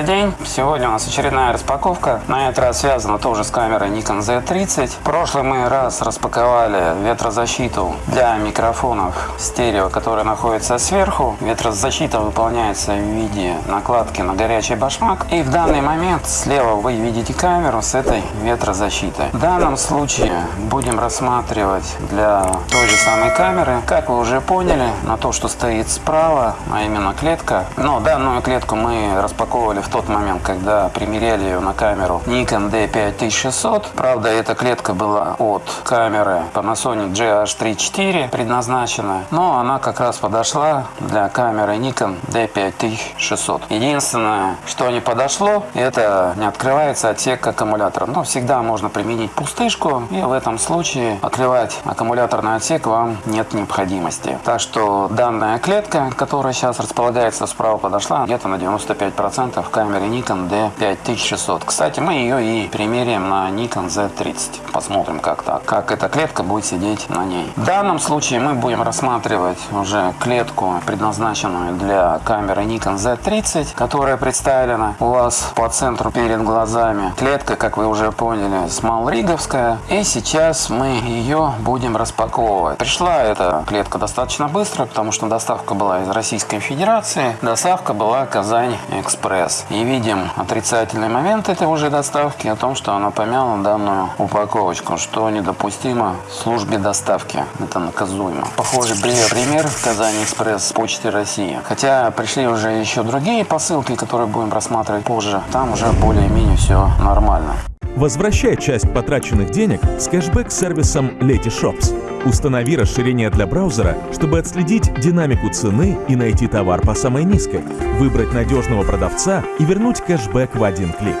Добрый день! Сегодня у нас очередная распаковка. На этот раз связана тоже с камерой Nikon Z30. В прошлый мы раз распаковали ветрозащиту для микрофонов стерео, которая находится сверху. Ветрозащита выполняется в виде накладки на горячий башмак. И в данный момент слева вы видите камеру с этой ветрозащитой. В данном случае будем рассматривать для той же самой камеры, как вы уже поняли, на то, что стоит справа, а именно клетка. Но данную клетку мы распаковывали в тот момент, когда примеряли ее на камеру Nikon D5600. Правда, эта клетка была от камеры Panasonic GH34 предназначена, но она как раз подошла для камеры Nikon D5600. Единственное, что не подошло, это не открывается отсек аккумулятора. Но всегда можно применить пустышку, и в этом случае открывать аккумуляторный отсек вам нет необходимости. Так что данная клетка, которая сейчас располагается справа, подошла где-то на 95% процентов камере Nikon D5600. Кстати, мы ее и примеряем на Nikon Z30. Посмотрим, как так, как эта клетка будет сидеть на ней. В данном случае мы будем рассматривать уже клетку, предназначенную для камеры Nikon Z30, которая представлена у вас по центру перед глазами. Клетка, как вы уже поняли, смалриговская. И сейчас мы ее будем распаковывать. Пришла эта клетка достаточно быстро, потому что доставка была из Российской Федерации. Доставка была Казань экспресс. И видим отрицательный момент этой уже доставки о том, что она помяла данную упаковочку, что недопустимо службе доставки. Это наказуемо. Похожий пример в Казани Экспресс Почты России. Хотя пришли уже еще другие посылки, которые будем рассматривать позже. Там уже более-менее все нормально. Возвращай часть потраченных денег с кэшбэк-сервисом Letyshops. Установи расширение для браузера, чтобы отследить динамику цены и найти товар по самой низкой, выбрать надежного продавца и вернуть кэшбэк в один клик.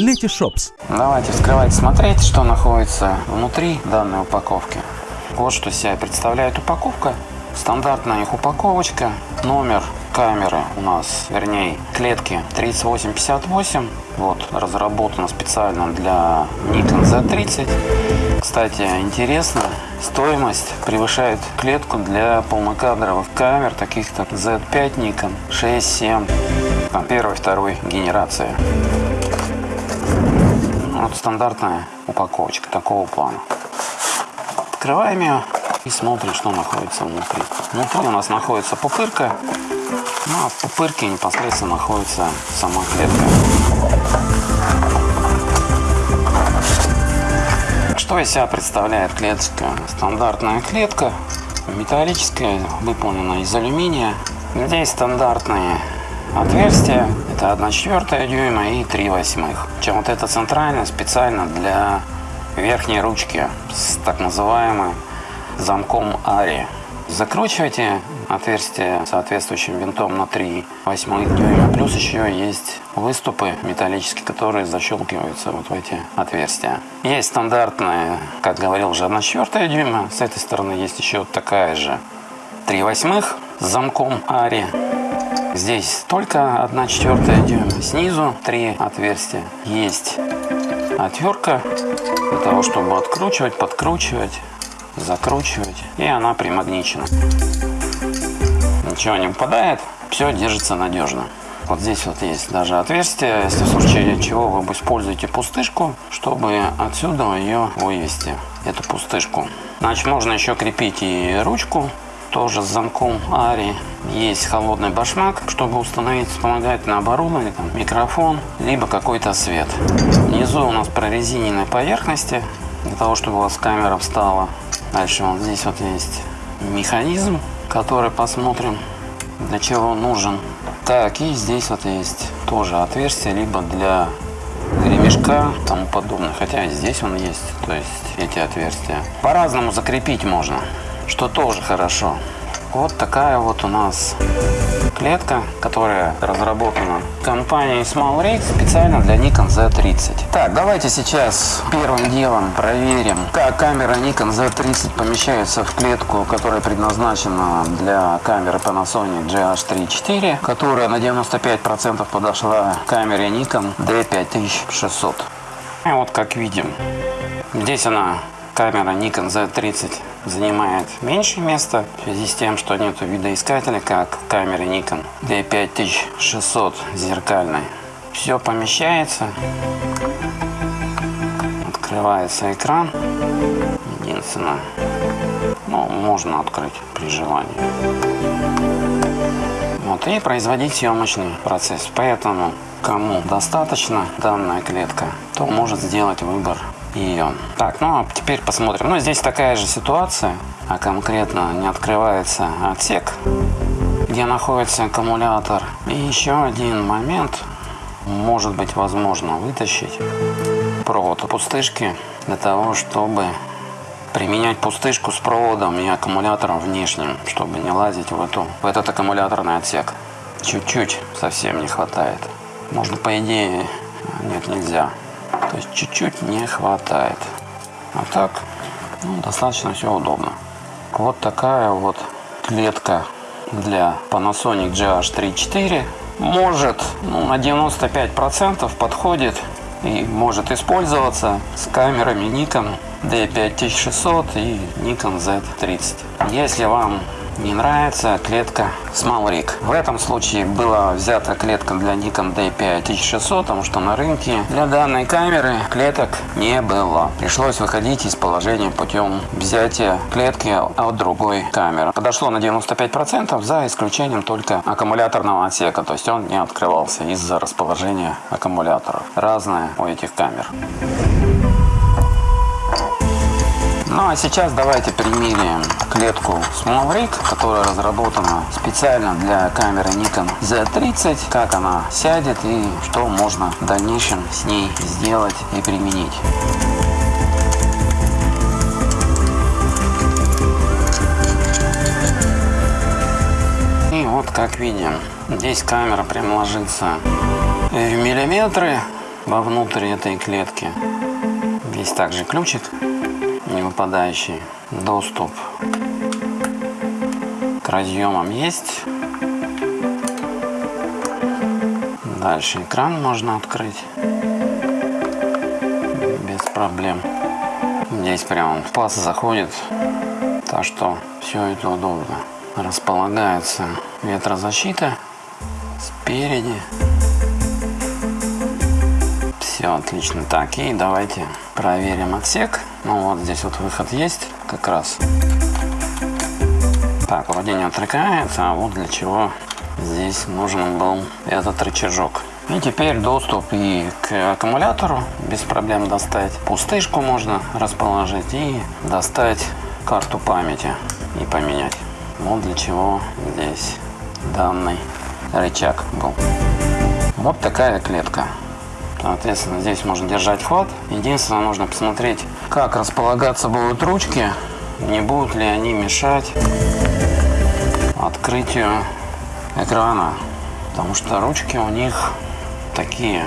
Letyshops. Давайте вскрывать, смотреть, что находится внутри данной упаковки. Вот что себя представляет упаковка. Стандартная их упаковочка, номер камеры у нас, вернее, клетки 3858. Вот, разработана специально для Nikon Z30. Кстати, интересно, стоимость превышает клетку для полнокадровых камер, таких как Z5 Nikon, 6, 7, там, первой, второй генерации. Вот стандартная упаковочка такого плана. Открываем ее и смотрим, что находится внутри. Внутри у нас находится пупырка, ну а в пупырке непосредственно находится сама клетка. Что из себя представляет клеточка? Стандартная клетка, металлическая, выполнена из алюминия. Здесь стандартные отверстия, это 1 четвертая дюйма и 3 восьмых. Чем вот это центральное специально для верхней ручки с так называемым замком Ари. Закручивайте отверстие соответствующим винтом на 3 восьмых дюйма. Плюс еще есть выступы металлические, которые защелкиваются вот в эти отверстия. Есть стандартная, как говорил уже, 1 четвертая дюйма. С этой стороны есть еще такая же 3 восьмых с замком Ари. Здесь только 1 четвертая дюйма. Снизу три отверстия. Есть отвертка для того, чтобы откручивать, подкручивать закручивать, и она примагничена. Ничего не выпадает, все держится надежно. Вот здесь вот есть даже отверстие, если в случае чего вы используете пустышку, чтобы отсюда ее вывести, эту пустышку. Значит, можно еще крепить и ручку, тоже с замком Ари. Есть холодный башмак, чтобы установить вспомогательное оборудование, там, микрофон, либо какой-то свет. Внизу у нас прорезиненной поверхности, для того, чтобы у вас камера встала Дальше вот здесь вот есть механизм, который посмотрим, для чего он нужен. Так, и здесь вот есть тоже отверстие, либо для ремешка и тому подобное. Хотя здесь он есть, то есть эти отверстия. По-разному закрепить можно, что тоже хорошо. Вот такая вот у нас клетка, которая разработана компанией SmallRig специально для Nikon Z30. Так, давайте сейчас первым делом проверим, как камера Nikon Z30 помещается в клетку, которая предназначена для камеры Panasonic GH34, которая на 95% подошла камере Nikon D5600. И вот как видим, здесь она камера Nikon Z30 занимает меньше места в связи с тем, что нет видоискателя, как в камере Nikon D5600 зеркальной. Все помещается. Открывается экран. Единственное, ну, можно открыть при желании. Вот, и производить съемочный процесс. Поэтому, кому достаточно данная клетка, то может сделать выбор ее. Так, ну а теперь посмотрим. Ну, здесь такая же ситуация, а конкретно не открывается отсек, где находится аккумулятор. И еще один момент, может быть возможно вытащить провод пустышки для того, чтобы применять пустышку с проводом и аккумулятором внешним, чтобы не лазить в, эту, в этот аккумуляторный отсек. Чуть-чуть совсем не хватает. Можно по идее, нет, нельзя. То есть чуть-чуть не хватает. А так, ну, достаточно все удобно. Вот такая вот клетка для Panasonic GH34. Может, ну, на 95% подходит и может использоваться с камерами Nikon D5600 и Nikon Z30. Если вам не нравится клетка Small Rig. В этом случае была взята клетка для Nikon D5600, потому что на рынке для данной камеры клеток не было. Пришлось выходить из положения путем взятия клетки от другой камеры. Подошло на 95% за исключением только аккумуляторного отсека, то есть он не открывался из-за расположения аккумуляторов. Разное у этих камер. Ну а сейчас давайте примерим клетку Small Rig, которая разработана специально для камеры Nikon Z30, как она сядет и что можно в дальнейшем с ней сделать и применить. И вот как видим, здесь камера прям ложится в миллиметры вовнутрь этой клетки. Здесь также ключик не выпадающий доступ к разъемам есть. Дальше экран можно открыть без проблем. Здесь прям паз заходит, так что все это удобно. Располагается ветрозащита спереди. Все отлично. Так, и давайте проверим отсек. Ну вот здесь вот выход есть как раз. Так, вроде не отрекается, а вот для чего здесь нужен был этот рычажок. И теперь доступ и к аккумулятору без проблем достать. Пустышку можно расположить и достать карту памяти и поменять. Вот для чего здесь данный рычаг был. Вот такая клетка. Соответственно, здесь можно держать хват. Единственное, нужно посмотреть, как располагаться будут ручки, не будут ли они мешать открытию экрана. Потому что ручки у них такие.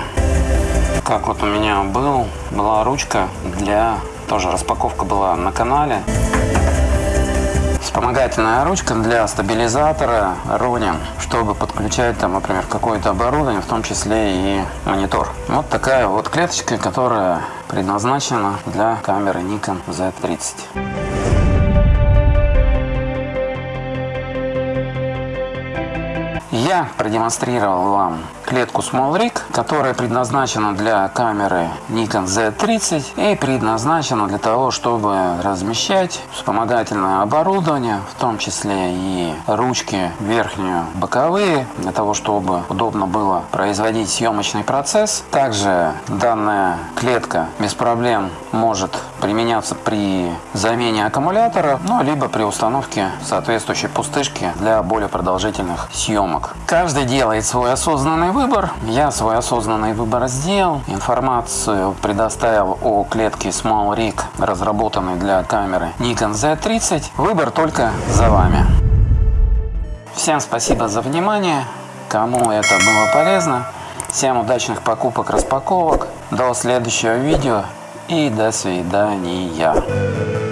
Как вот у меня был, была ручка для... Тоже распаковка была на канале. Вспомогательная ручка для стабилизатора Ronin, чтобы подключать там, например, какое-то оборудование, в том числе и монитор. Вот такая вот клеточка, которая предназначена для камеры Nikon Z30. Я продемонстрировал вам клетку Small Rig, которая предназначена для камеры Nikon Z30 и предназначена для того, чтобы размещать вспомогательное оборудование, в том числе и ручки верхнюю, боковые, для того, чтобы удобно было производить съемочный процесс. Также данная клетка без проблем может применяться при замене аккумулятора, ну, либо при установке соответствующей пустышки для более продолжительных съемок. Каждый делает свой осознанный выбор. Я свой осознанный выбор сделал. Информацию предоставил о клетке Small Rig, разработанной для камеры Nikon Z30. Выбор только за вами. Всем спасибо за внимание. Кому это было полезно. Всем удачных покупок, распаковок. До следующего видео и до свидания.